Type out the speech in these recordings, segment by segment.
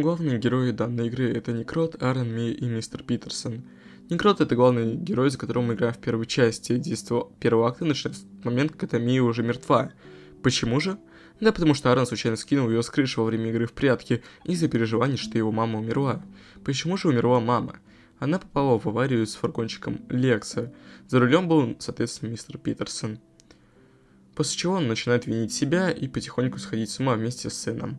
Главные герои данной игры это Некрот, Аарон, Ми и Мистер Питерсон. Некрот это главный герой, за которым мы играем в первой части. Действие первого акта начинается в момент, когда Мия уже мертва. Почему же? Да потому что Аарон случайно скинул ее с крыши во время игры в прятки из-за переживаний, что его мама умерла. Почему же умерла мама? Она попала в аварию с фургончиком Лекса. За рулем был, соответственно, мистер Питерсон. После чего он начинает винить себя и потихоньку сходить с ума вместе с сыном.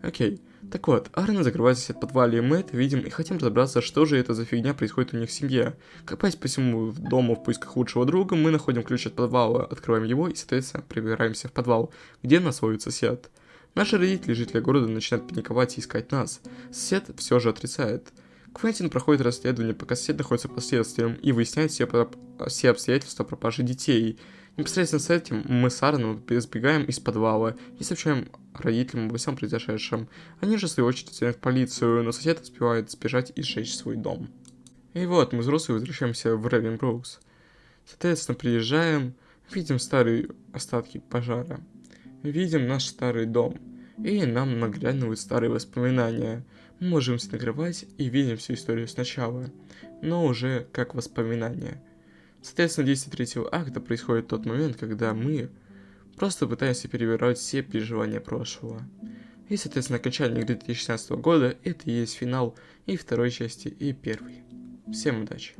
Окей. Так вот, Арна закрывается в подвале, и мы это видим и хотим разобраться, что же это за фигня происходит у них в семье. Копаясь по всему дому в поисках лучшего друга, мы находим ключ от подвала, открываем его и, соответственно, прибираемся в подвал, где нас ловит сосед. Наши родители, жители города, начинают паниковать и искать нас. Сосед все же отрицает. Квентин проходит расследование, пока сосед находится под следствием и выясняет все, все обстоятельства пропажи детей. Непосредственно с этим мы с Аароном сбегаем из подвала и сообщаем родителям обо всем произошедшем. Они же, в свою очередь, звонят в полицию, но сосед успевает сбежать и сжечь свой дом. И вот, мы взрослые возвращаемся в Ревенброукс. Соответственно, приезжаем, видим старые остатки пожара. Видим наш старый дом. И нам наглядывают старые воспоминания. Мы можем нагревать и видим всю историю сначала, но уже как воспоминания. Соответственно, действие третьего акта происходит в тот момент, когда мы просто пытаемся перебирать все переживания прошлого. И, соответственно, окончание игры 2016 года это и есть финал и второй части, и первой. Всем удачи!